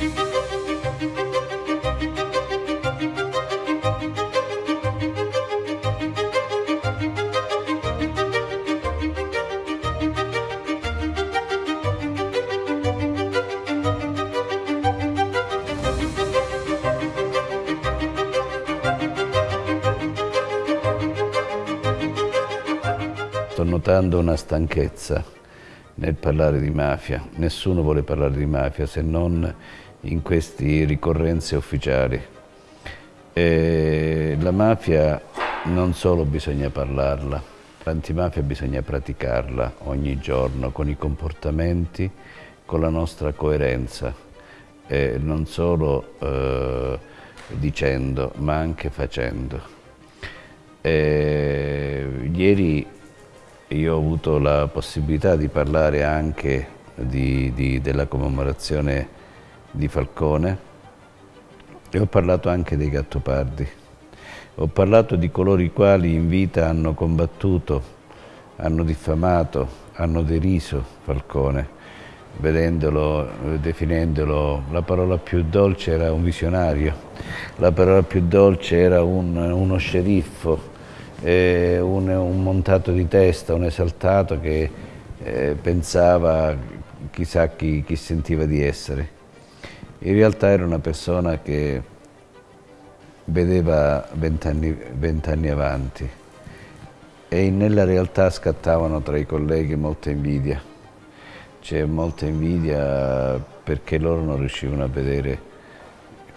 Sto notando una stanchezza nel parlare di mafia. Nessuno vuole parlare di mafia se non in queste ricorrenze ufficiali. E la mafia non solo bisogna parlarla, l'antimafia bisogna praticarla ogni giorno con i comportamenti, con la nostra coerenza, e non solo eh, dicendo ma anche facendo. E ieri io ho avuto la possibilità di parlare anche di, di, della commemorazione di Falcone e ho parlato anche dei Gattopardi. Ho parlato di coloro i quali in vita hanno combattuto, hanno diffamato, hanno deriso Falcone, vedendolo, definendolo, la parola più dolce era un visionario, la parola più dolce era un, uno sceriffo, eh, un, un, montato di testa, un esaltato che eh, pensava chissà chi, chi sentiva di essere. In realtà era una persona che vedeva vent'anni vent avanti e nella realtà scattavano tra i colleghi molta invidia. C'è molta invidia perché loro non riuscivano a vedere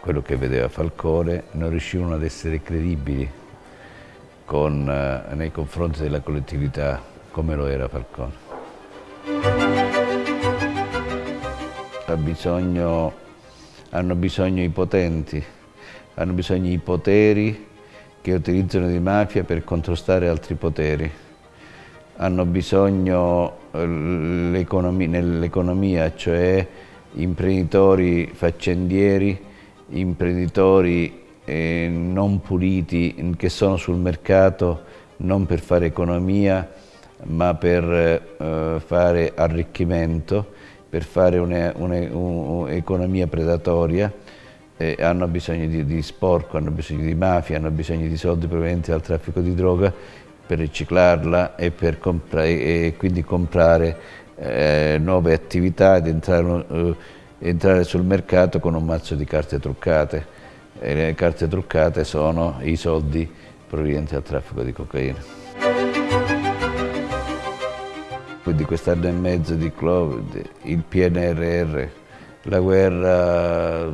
quello che vedeva Falcone, non riuscivano ad essere credibili con, eh, nei confronti della collettività come lo era Falcone. Ha bisogno, hanno bisogno i potenti, hanno bisogno i poteri che utilizzano di mafia per contrastare altri poteri. Hanno bisogno eh, nell'economia, cioè imprenditori faccendieri, imprenditori eh, non puliti che sono sul mercato non per fare economia ma per eh, fare arricchimento, per fare un'economia predatoria, eh, hanno bisogno di, di, sporco, hanno bisogno di mafia, hanno bisogno di soldi provenienti dal traffico di droga per riciclarla e, per e quindi comprare eh, nuove attività ed entrare, eh, entrare sul mercato con un mazzo di carte truccate e le carte truccate sono i soldi provenienti dal traffico di cocaina. Quindi quest'anno e mezzo di Covid, il PNRR, la guerra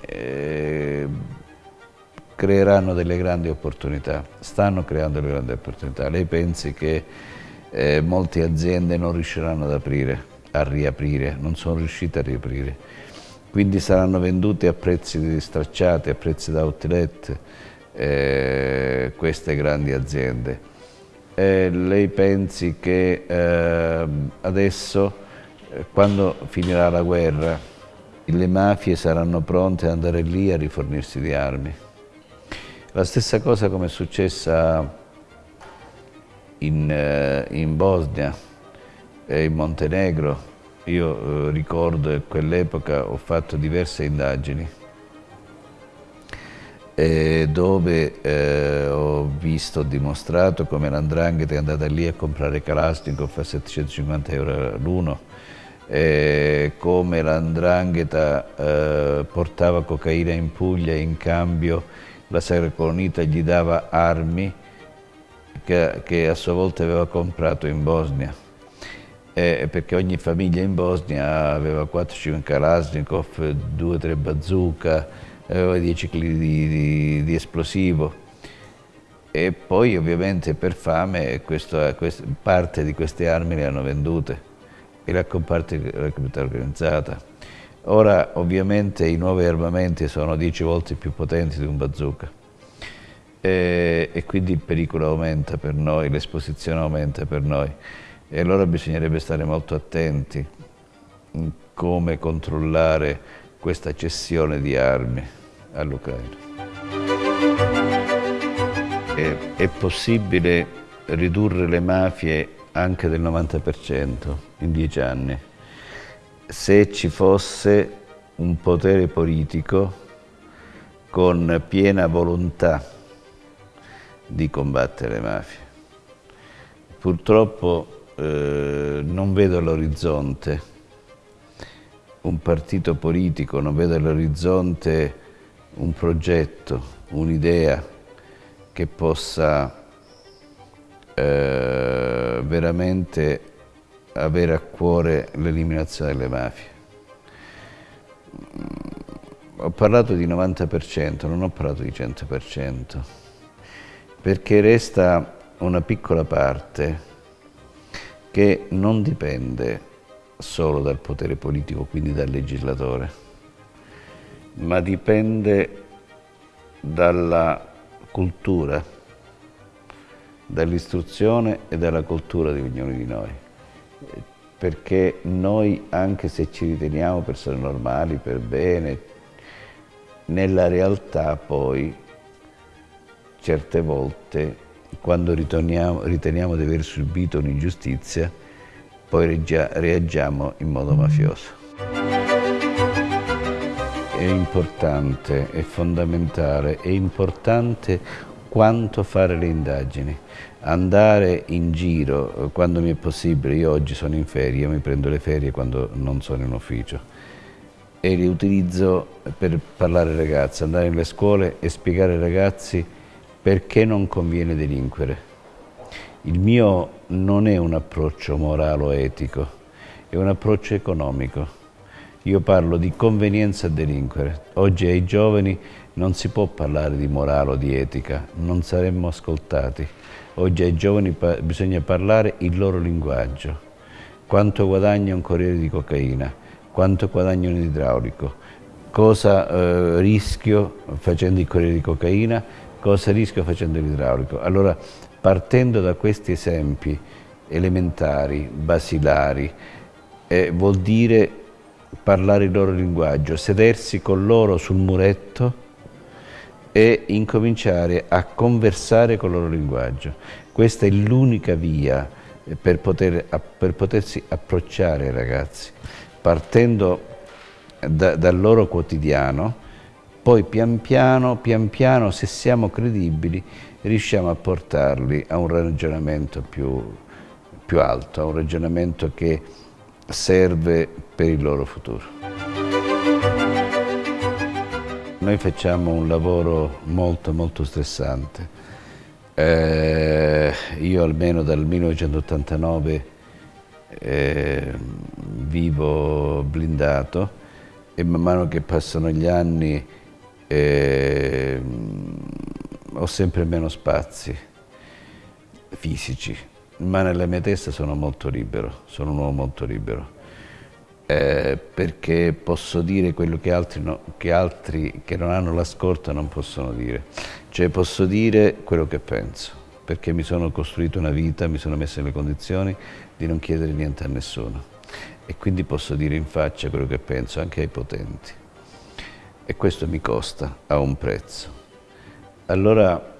eh, creeranno delle grandi opportunità, stanno creando delle grandi opportunità. Lei pensi che eh, molte aziende non riusciranno ad aprire, a riaprire, non sono riuscite a riaprire quindi saranno vendute a prezzi stracciati, a prezzi da outlet eh, queste grandi aziende. Eh, lei pensi che eh, adesso, eh, quando finirà la guerra, le mafie saranno pronte ad andare lì a rifornirsi di armi? La stessa cosa come è successa in, eh, in Bosnia e in Montenegro, io eh, ricordo quell'epoca ho fatto diverse indagini eh, dove eh, ho visto, ho dimostrato come l'andrangheta è andata lì a comprare Kalashnikov a 750 euro l'uno, eh, come l'andrangheta eh, portava cocaina in Puglia e in cambio la Sacra Colonita gli dava armi che, che a sua volta aveva comprato in Bosnia. Eh, perché ogni famiglia in Bosnia aveva 4-5 Kalashnikov, 2-3 bazooka, aveva 10 kg di, di, di, esplosivo. E poi ovviamente per fame questo, questo, parte di queste armi le hanno vendute. E la comparte la criminalità organizzata. Ora ovviamente i nuovi armamenti sono 10 volte più potenti di un bazooka. E, e quindi il pericolo aumenta per noi, l'esposizione aumenta per noi. E allora bisognerebbe stare molto attenti come controllare questa cessione di armi all'Ucraina. È, è possibile ridurre le mafie anche del 90% in dieci anni se ci fosse un potere politico con piena volontà di combattere le mafie. Purtroppo eh, non vedo all'orizzonte un partito politico, non vedo all'orizzonte un progetto, un'idea che possa eh, veramente avere a cuore l'eliminazione delle mafie. Ho parlato di 90%, non ho parlato di 100%, perché resta una piccola parte che non dipende solo dal potere politico, quindi dal legislatore, ma dipende dalla cultura, dall'istruzione e dalla cultura di ognuno di noi. Perché noi, anche se ci riteniamo persone normali, per bene, nella realtà poi, certe volte, quando riteniamo, di aver subito un'ingiustizia, poi reagiamo in modo mafioso. È importante, è fondamentale, è importante quanto fare le indagini, andare in giro quando mi è possibile, io oggi sono in ferie, mi prendo le ferie quando non sono in ufficio. E li utilizzo per parlare ai ragazzi, andare nelle scuole e spiegare ai ragazzi perché non conviene delinquere. Il mio non è un approccio morale o etico, è un approccio economico. Io parlo di convenienza a delinquere. Oggi ai giovani non si può parlare di morale o di etica, non saremmo ascoltati. Oggi ai giovani bisogna parlare il loro linguaggio. Quanto guadagna un corriere di cocaina? Quanto guadagna un idraulico? Cosa eh, rischio facendo il corriere di cocaina? Cosa rischio facendo l'idraulico? Allora Partendo da questi esempi elementari, basilari, eh, vuol dire parlare il loro linguaggio, sedersi con loro sul muretto e incominciare a conversare con il loro linguaggio. Questa è l'unica via per, poter, per, potersi approcciare ai ragazzi, partendo da, dal loro quotidiano, poi pian piano, pian piano, se siamo credibili, riusciamo a portarli a un ragionamento più, più alto, a un ragionamento che serve per il loro futuro. Noi facciamo un lavoro molto molto stressante. Eh, io almeno dal 1989 eh, vivo blindato e man mano che passano gli anni eh, ho sempre meno spazi fisici, ma nella mia testa sono molto libero, sono un uomo molto libero. Eh, perché posso dire quello che altri, no, che altri che non hanno la scorta non possono dire. Cioè posso dire quello che penso, perché mi sono costruito una vita, mi sono messo nelle condizioni di non chiedere niente a nessuno. E quindi posso dire in faccia quello che penso anche ai potenti. E questo mi costa, ha un prezzo. Allora,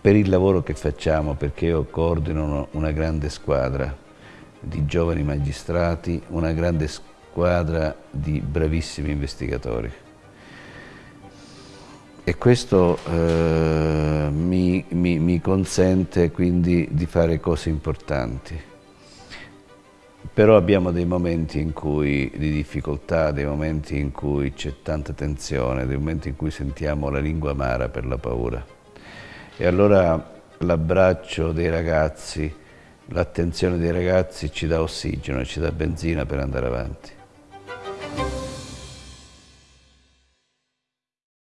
per il lavoro che facciamo, perché io coordino una grande squadra di giovani magistrati, una grande squadra di bravissimi investigatori. E questo eh, mi, mi, mi consente quindi di fare cose importanti. Però abbiamo dei momenti cui, di difficoltà, dei momenti in cui c'è tanta tensione, dei momenti in cui sentiamo la lingua amara per la paura. E allora l'abbraccio dei ragazzi, l'attenzione dei ragazzi ci dà ossigeno, ci dà benzina per andare avanti.